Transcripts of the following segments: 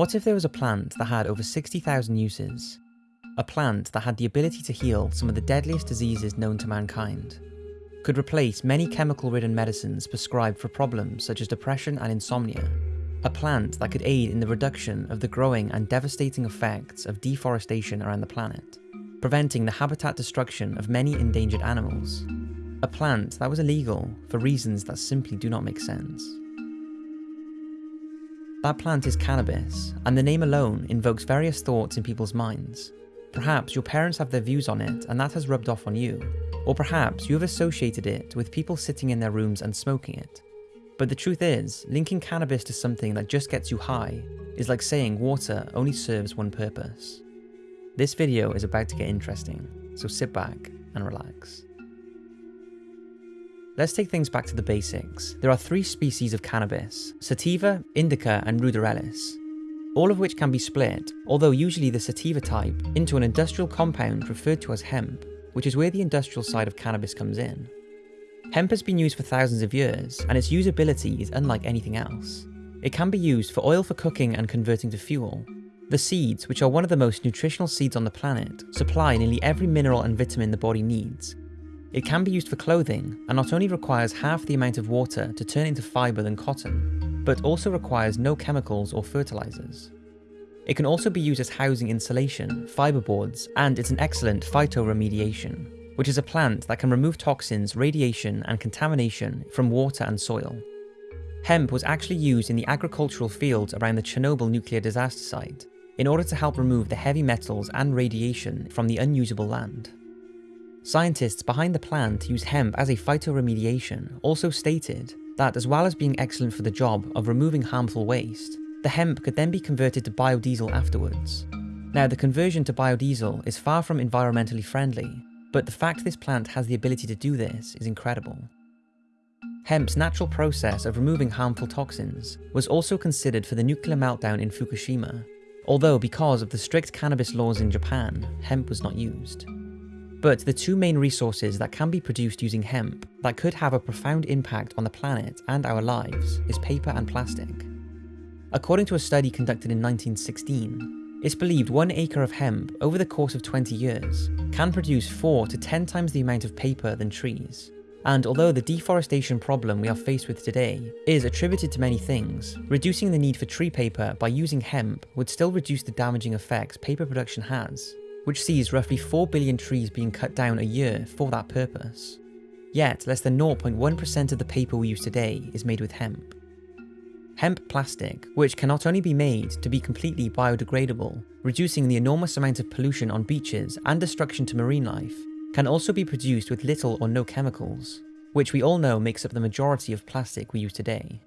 What if there was a plant that had over 60,000 uses? A plant that had the ability to heal some of the deadliest diseases known to mankind. Could replace many chemical ridden medicines prescribed for problems such as depression and insomnia. A plant that could aid in the reduction of the growing and devastating effects of deforestation around the planet, preventing the habitat destruction of many endangered animals. A plant that was illegal for reasons that simply do not make sense. That plant is cannabis, and the name alone invokes various thoughts in people's minds. Perhaps your parents have their views on it and that has rubbed off on you, or perhaps you have associated it with people sitting in their rooms and smoking it. But the truth is, linking cannabis to something that just gets you high is like saying water only serves one purpose. This video is about to get interesting, so sit back and relax. Let's take things back to the basics. There are three species of cannabis, sativa, indica and ruderalis, all of which can be split, although usually the sativa type, into an industrial compound referred to as hemp, which is where the industrial side of cannabis comes in. Hemp has been used for thousands of years, and its usability is unlike anything else. It can be used for oil for cooking and converting to fuel. The seeds, which are one of the most nutritional seeds on the planet, supply nearly every mineral and vitamin the body needs, it can be used for clothing and not only requires half the amount of water to turn into fibre than cotton, but also requires no chemicals or fertilizers. It can also be used as housing insulation, fiberboards, and it's an excellent phytoremediation, which is a plant that can remove toxins, radiation, and contamination from water and soil. Hemp was actually used in the agricultural fields around the Chernobyl nuclear disaster site in order to help remove the heavy metals and radiation from the unusable land. Scientists behind the plan to use hemp as a phytoremediation also stated that as well as being excellent for the job of removing harmful waste, the hemp could then be converted to biodiesel afterwards. Now the conversion to biodiesel is far from environmentally friendly, but the fact this plant has the ability to do this is incredible. Hemp's natural process of removing harmful toxins was also considered for the nuclear meltdown in Fukushima, although because of the strict cannabis laws in Japan, hemp was not used. But the two main resources that can be produced using hemp that could have a profound impact on the planet and our lives is paper and plastic. According to a study conducted in 1916, it's believed one acre of hemp over the course of 20 years can produce 4 to 10 times the amount of paper than trees. And although the deforestation problem we are faced with today is attributed to many things, reducing the need for tree paper by using hemp would still reduce the damaging effects paper production has which sees roughly 4 billion trees being cut down a year for that purpose. Yet, less than 0.1% of the paper we use today is made with hemp. Hemp plastic, which can not only be made to be completely biodegradable, reducing the enormous amount of pollution on beaches and destruction to marine life, can also be produced with little or no chemicals, which we all know makes up the majority of plastic we use today.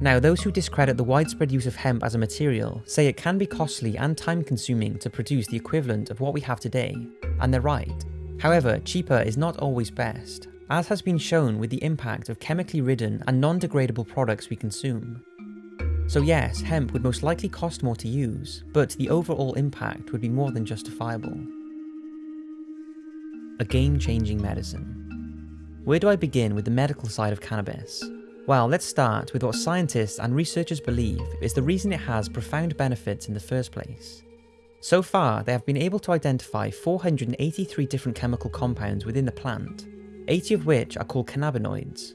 Now, those who discredit the widespread use of hemp as a material say it can be costly and time consuming to produce the equivalent of what we have today, and they're right. However, cheaper is not always best, as has been shown with the impact of chemically ridden and non-degradable products we consume. So yes, hemp would most likely cost more to use, but the overall impact would be more than justifiable. A game-changing medicine. Where do I begin with the medical side of cannabis? Well, let's start with what scientists and researchers believe is the reason it has profound benefits in the first place. So far, they have been able to identify 483 different chemical compounds within the plant, 80 of which are called cannabinoids.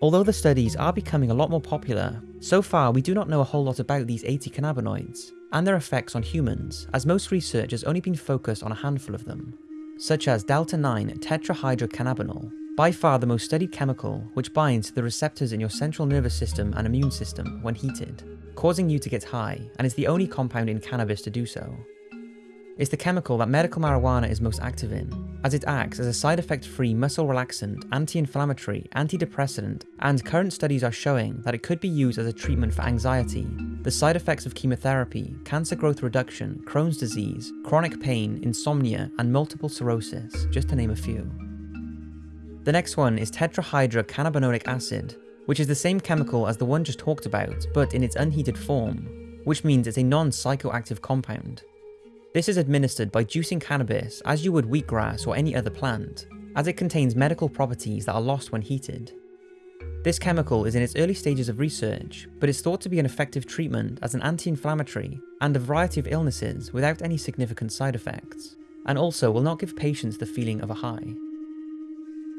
Although the studies are becoming a lot more popular, so far we do not know a whole lot about these 80 cannabinoids, and their effects on humans, as most research has only been focused on a handful of them, such as delta-9 tetrahydrocannabinol, by far the most studied chemical, which binds to the receptors in your central nervous system and immune system when heated, causing you to get high, and is the only compound in cannabis to do so. It's the chemical that medical marijuana is most active in, as it acts as a side effect free muscle relaxant, anti inflammatory, antidepressant, and current studies are showing that it could be used as a treatment for anxiety, the side effects of chemotherapy, cancer growth reduction, Crohn's disease, chronic pain, insomnia, and multiple sclerosis, just to name a few. The next one is tetrahydrocannabinolic acid, which is the same chemical as the one just talked about, but in its unheated form, which means it's a non-psychoactive compound. This is administered by juicing cannabis as you would wheatgrass or any other plant, as it contains medical properties that are lost when heated. This chemical is in its early stages of research, but is thought to be an effective treatment as an anti-inflammatory and a variety of illnesses without any significant side effects, and also will not give patients the feeling of a high.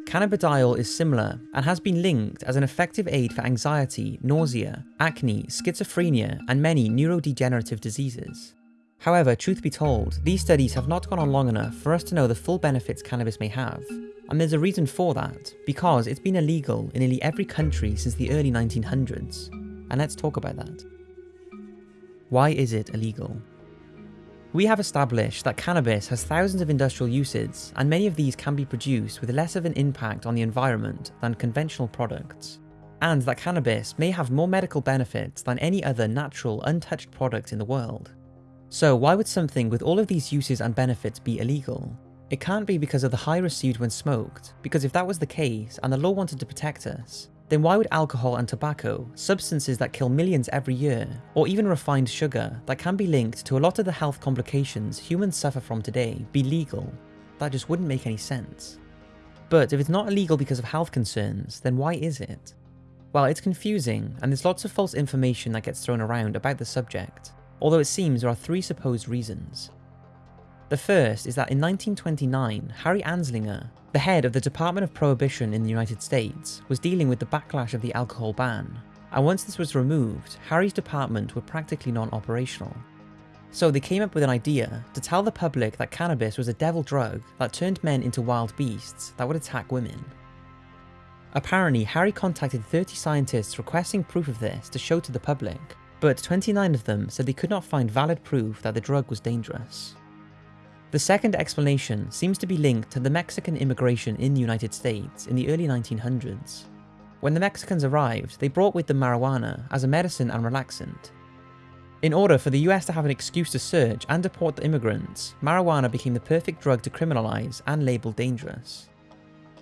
Cannabidiol is similar and has been linked as an effective aid for anxiety, nausea, acne, schizophrenia, and many neurodegenerative diseases. However, truth be told, these studies have not gone on long enough for us to know the full benefits cannabis may have, and there's a reason for that, because it's been illegal in nearly every country since the early 1900s. And let's talk about that. Why is it illegal? We have established that cannabis has thousands of industrial uses, and many of these can be produced with less of an impact on the environment than conventional products, and that cannabis may have more medical benefits than any other natural, untouched product in the world. So why would something with all of these uses and benefits be illegal? It can't be because of the high received when smoked, because if that was the case and the law wanted to protect us, then why would alcohol and tobacco, substances that kill millions every year, or even refined sugar that can be linked to a lot of the health complications humans suffer from today, be legal? That just wouldn't make any sense. But if it's not illegal because of health concerns, then why is it? Well, it's confusing, and there's lots of false information that gets thrown around about the subject, although it seems there are three supposed reasons. The first is that in 1929, Harry Anslinger, the head of the Department of Prohibition in the United States, was dealing with the backlash of the alcohol ban, and once this was removed, Harry's department were practically non-operational. So they came up with an idea to tell the public that cannabis was a devil drug that turned men into wild beasts that would attack women. Apparently, Harry contacted 30 scientists requesting proof of this to show to the public, but 29 of them said they could not find valid proof that the drug was dangerous. The second explanation seems to be linked to the Mexican immigration in the United States in the early 1900s. When the Mexicans arrived, they brought with them marijuana as a medicine and relaxant. In order for the US to have an excuse to search and deport the immigrants, marijuana became the perfect drug to criminalise and label dangerous.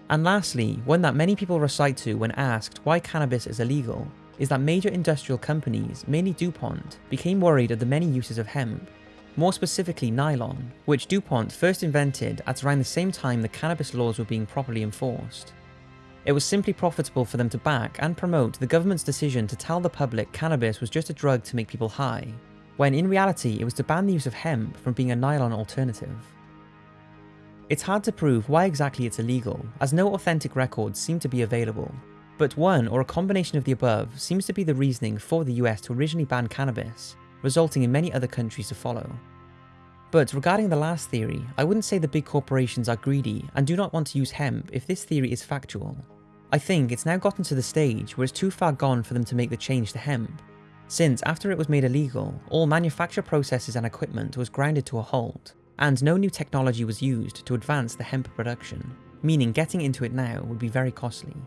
And lastly, one that many people recite to when asked why cannabis is illegal is that major industrial companies, mainly DuPont, became worried of the many uses of hemp, more specifically nylon, which DuPont first invented at around the same time the cannabis laws were being properly enforced. It was simply profitable for them to back and promote the government's decision to tell the public cannabis was just a drug to make people high, when in reality it was to ban the use of hemp from being a nylon alternative. It's hard to prove why exactly it's illegal, as no authentic records seem to be available, but one or a combination of the above seems to be the reasoning for the US to originally ban cannabis, resulting in many other countries to follow. But regarding the last theory, I wouldn't say the big corporations are greedy and do not want to use hemp if this theory is factual. I think it's now gotten to the stage where it's too far gone for them to make the change to hemp, since after it was made illegal, all manufacture processes and equipment was grounded to a halt, and no new technology was used to advance the hemp production, meaning getting into it now would be very costly.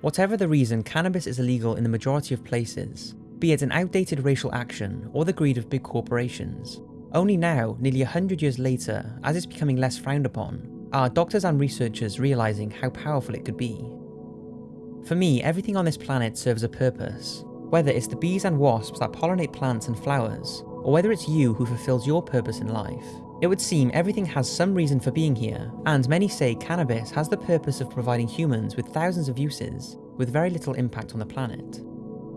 Whatever the reason, cannabis is illegal in the majority of places, be it an outdated racial action or the greed of big corporations. Only now, nearly 100 years later, as it's becoming less frowned upon, are doctors and researchers realising how powerful it could be. For me, everything on this planet serves a purpose, whether it's the bees and wasps that pollinate plants and flowers, or whether it's you who fulfills your purpose in life. It would seem everything has some reason for being here, and many say cannabis has the purpose of providing humans with thousands of uses, with very little impact on the planet.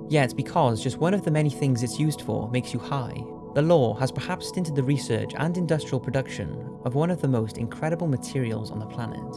Yet because just one of the many things it's used for makes you high, the law has perhaps stinted the research and industrial production of one of the most incredible materials on the planet.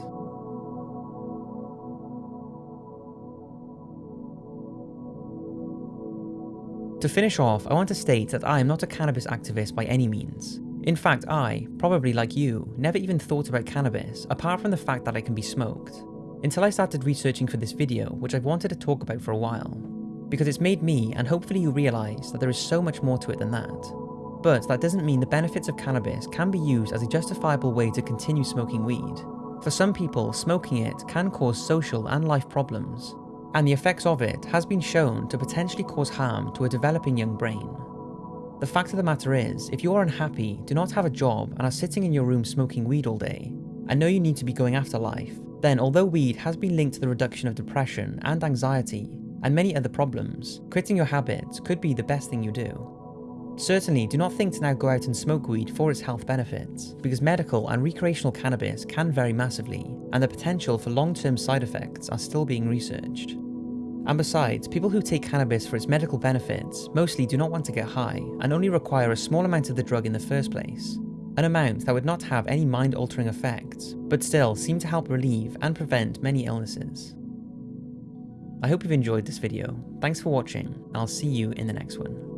To finish off, I want to state that I am not a cannabis activist by any means. In fact, I, probably like you, never even thought about cannabis apart from the fact that it can be smoked, until I started researching for this video, which I've wanted to talk about for a while. Because it's made me, and hopefully you realise, that there is so much more to it than that. But that doesn't mean the benefits of cannabis can be used as a justifiable way to continue smoking weed. For some people, smoking it can cause social and life problems, and the effects of it has been shown to potentially cause harm to a developing young brain. The fact of the matter is, if you are unhappy, do not have a job, and are sitting in your room smoking weed all day, and know you need to be going after life, then although weed has been linked to the reduction of depression and anxiety, and many other problems, quitting your habit could be the best thing you do. Certainly, do not think to now go out and smoke weed for its health benefits, because medical and recreational cannabis can vary massively, and the potential for long-term side effects are still being researched. And besides, people who take cannabis for its medical benefits mostly do not want to get high and only require a small amount of the drug in the first place, an amount that would not have any mind-altering effects, but still seem to help relieve and prevent many illnesses. I hope you've enjoyed this video. Thanks for watching, and I'll see you in the next one.